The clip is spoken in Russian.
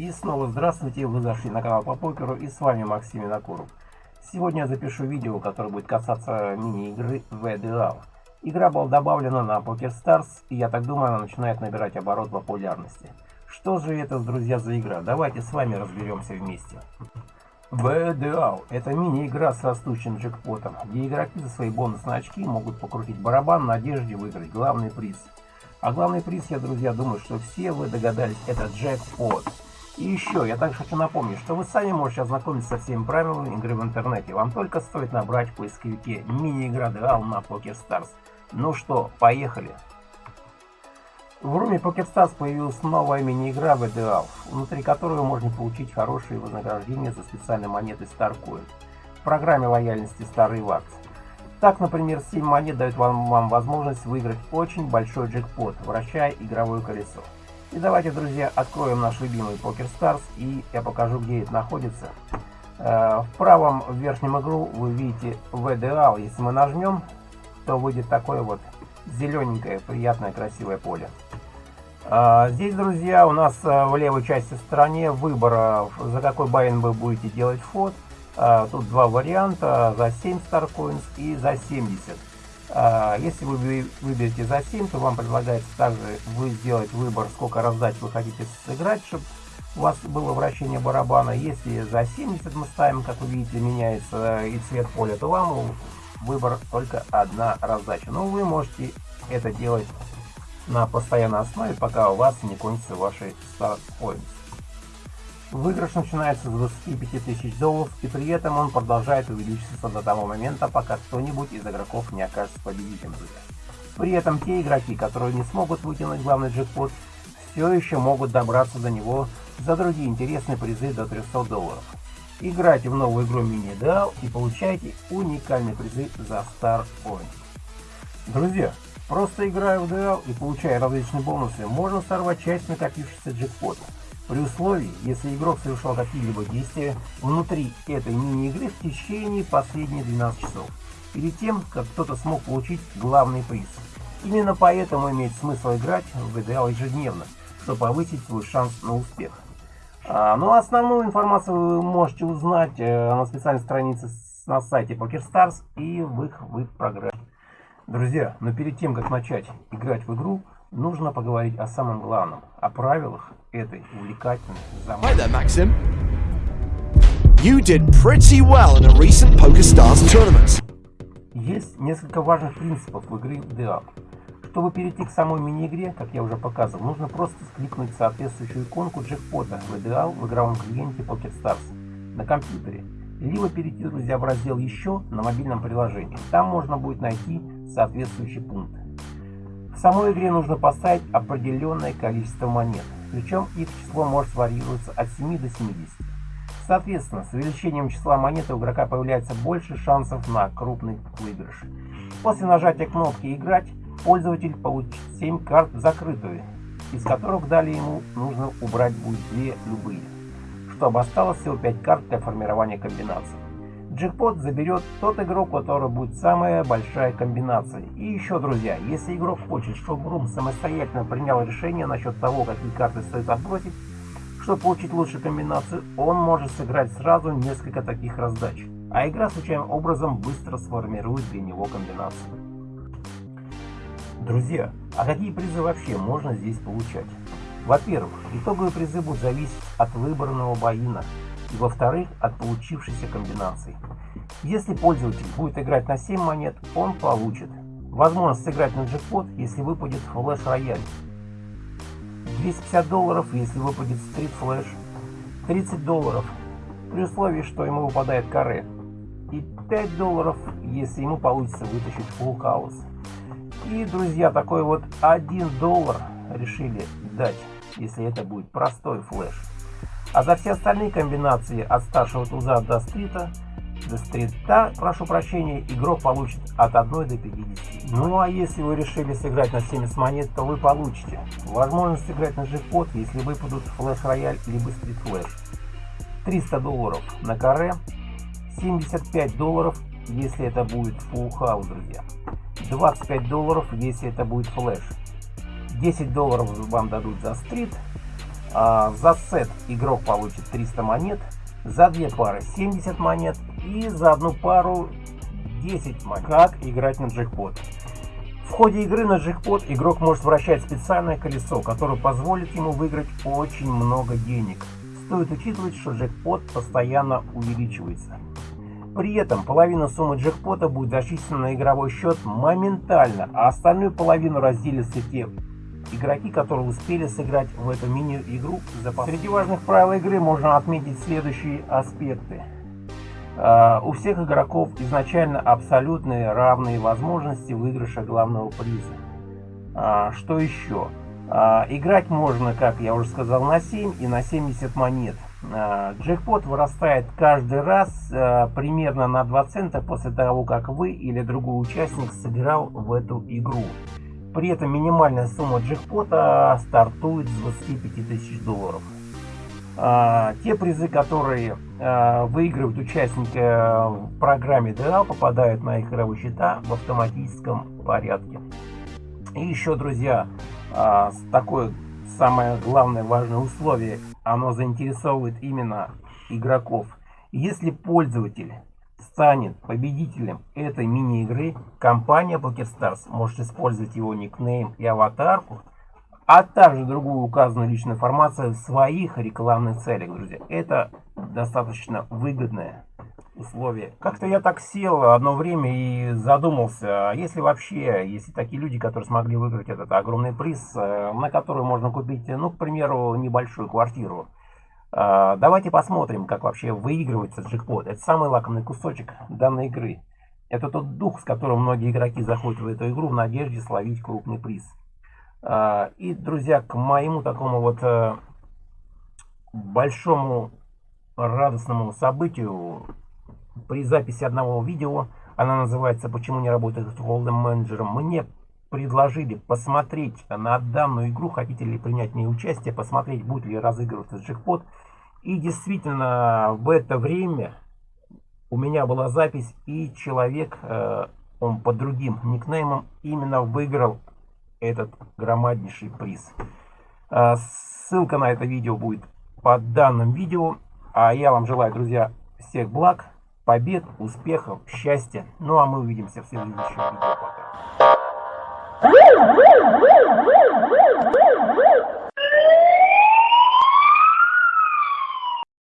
И снова здравствуйте, вы зашли на канал по покеру и с вами Максим Винокуров. Сегодня я запишу видео, которое будет касаться мини-игры VDL. Игра была добавлена на PokerStars и я так думаю она начинает набирать оборот популярности. Что же это, друзья, за игра? Давайте с вами разберемся вместе. VDL – это мини-игра с растущим джекпотом, где игроки за свои бонусные очки могут покрутить барабан в надежде выиграть главный приз – а главный приз, я, друзья, думаю, что все вы догадались, это джекпот. И еще, я также хочу напомнить, что вы сами можете ознакомиться со всеми правилами игры в интернете. Вам только стоит набрать в поисковике мини-игра Дуал на PokerStars. Ну что, поехали! В руме PokerStars появилась новая мини-игра VDAL, внутри которой можно получить хорошие вознаграждения за специальные монеты StarCoin. В программе лояльности Старый Вакс. Так, например, 7 монет дает вам, вам возможность выиграть очень большой джекпот, вращая игровое колесо. И давайте, друзья, откроем наш любимый Poker Stars и я покажу, где это находится. Э, в правом верхнем игру вы видите VDAL. Если мы нажмем, то выйдет такое вот зелененькое, приятное, красивое поле. Э, здесь, друзья, у нас э, в левой части стороне выбор, за какой байн вы будете делать фот. Тут два варианта, за 7 Starcoins и за 70. А, если вы выберете за 7, то вам предлагается также вы сделать выбор, сколько раздач вы хотите сыграть, чтобы у вас было вращение барабана. Если за 70 мы ставим, как вы видите, меняется и цвет поля, то вам выбор только одна раздача. Но вы можете это делать на постоянной основе, пока у вас не кончится ваши Starcoins. Выигрыш начинается с 25 тысяч долларов, и при этом он продолжает увеличиваться до того момента, пока кто-нибудь из игроков не окажется победителем. При этом те игроки, которые не смогут вытянуть главный джекпот, все еще могут добраться до него за другие интересные призы до 300 долларов. Играйте в новую игру Mini Ideal и получайте уникальные призы за Star Point. Друзья, просто играя в Ideal и получая различные бонусы, можно сорвать часть накопившихся джекпотов при условии, если игрок совершал какие-либо действия внутри этой мини-игры в течение последних 12 часов, перед тем, как кто-то смог получить главный приз. Именно поэтому имеет смысл играть в ГДЛ ежедневно, чтобы повысить свой шанс на успех. А, ну, основную информацию вы можете узнать э, на специальной странице на сайте PokerStars и в их веб-программе. Друзья, но перед тем, как начать играть в игру, нужно поговорить о самом главном, о правилах этой увлекательной заманчивой. Hi there, Maxim. You did pretty well in a recent PokerStars tournament. Есть несколько важных принципов в игре Deal. Чтобы перейти к самой мини-игре, как я уже показывал, нужно просто кликнуть соответствующую иконку джекпота в Ideal в игровом клиенте PokerStars на компьютере, либо перейти, друзья, в раздел «Еще» на мобильном приложении. Там можно будет найти соответствующий пункт. В самой игре нужно поставить определенное количество монет, причем их число может варьироваться от 7 до 70. Соответственно, с увеличением числа монет у игрока появляется больше шансов на крупный выигрыш. После нажатия кнопки «Играть» пользователь получит 7 карт закрытые, из которых далее ему нужно убрать будет две любые, чтобы осталось всего 5 карт для формирования комбинаций. Джекпот заберет тот игрок, у которого будет самая большая комбинация. И еще, друзья, если игрок хочет, чтобы Рум самостоятельно принял решение насчет того, какие карты стоит отбросить, чтобы получить лучшую комбинацию, он может сыграть сразу несколько таких раздач. А игра случайным образом быстро сформирует для него комбинацию. Друзья, а какие призы вообще можно здесь получать? Во-первых, итоговые призы будут зависеть от выбранного боина и во-вторых, от получившейся комбинации. Если пользователь будет играть на 7 монет, он получит возможность сыграть на джекпот, если выпадет флеш-рояль, 250 долларов, если выпадет стрит-флеш, 30 долларов, при условии, что ему выпадает каре, и 5 долларов, если ему получится вытащить фулл хаус. И, друзья, такой вот 1 доллар решили дать, если это будет простой флеш. А за все остальные комбинации от старшего туза до стрита, до стрита, прошу прощения, игрок получит от 1 до 50. Ну а если вы решили сыграть на 70 монет, то вы получите возможность сыграть на джекпот, если выпадут флеш-рояль либо стрит-флеш. 300 долларов на каре, 75 долларов, если это будет full house, друзья. 25 долларов, если это будет флеш. 10 долларов вам дадут за стрит, за сет игрок получит 300 монет, за две пары 70 монет и за одну пару 10 монет. Как играть на джекпот? В ходе игры на джекпот игрок может вращать специальное колесо, которое позволит ему выиграть очень много денег. Стоит учитывать, что джекпот постоянно увеличивается. При этом половина суммы джекпота будет зачислена на игровой счет моментально, а остальную половину разделятся те игроки, которые успели сыграть в эту мини-игру. Среди важных правил игры можно отметить следующие аспекты. Uh, у всех игроков изначально абсолютные равные возможности выигрыша главного приза. Uh, что еще? Uh, играть можно, как я уже сказал, на 7 и на 70 монет. Джекпот вырастает каждый раз примерно на 2 цента после того, как вы или другой участник сыграл в эту игру. При этом минимальная сумма джекпота стартует с 25 тысяч долларов. А, те призы, которые а, выигрывают участники в программе DL, попадают на их игровые счета в автоматическом порядке. И еще, друзья, а, такое самое главное важное условие, оно заинтересовывает именно игроков. Если пользователь станет победителем этой мини-игры, компания PokerStars может использовать его никнейм и аватарку, а также другую указанную личную информацию в своих рекламных целях, друзья. Это достаточно выгодное условие. Как-то я так сел одно время и задумался, а если вообще, если такие люди, которые смогли выиграть этот огромный приз, э, на который можно купить, ну, к примеру, небольшую квартиру, давайте посмотрим, как вообще выигрывается джекпот. Это самый лакомый кусочек данной игры. Это тот дух, с которым многие игроки заходят в эту игру в надежде словить крупный приз. А, и, друзья, к моему такому вот э, большому радостному событию при записи одного видео, она называется «Почему не работает с Golden менеджером», мне предложили посмотреть на данную игру, хотите ли принять в ней участие, посмотреть, будет ли разыгрываться джекпот. И действительно, в это время у меня была запись, и человек, э, он под другим никнеймом, именно выиграл этот громаднейший приз. Э, ссылка на это видео будет под данным видео. А я вам желаю, друзья, всех благ, побед, успехов, счастья. Ну а мы увидимся в следующем видео. Пока.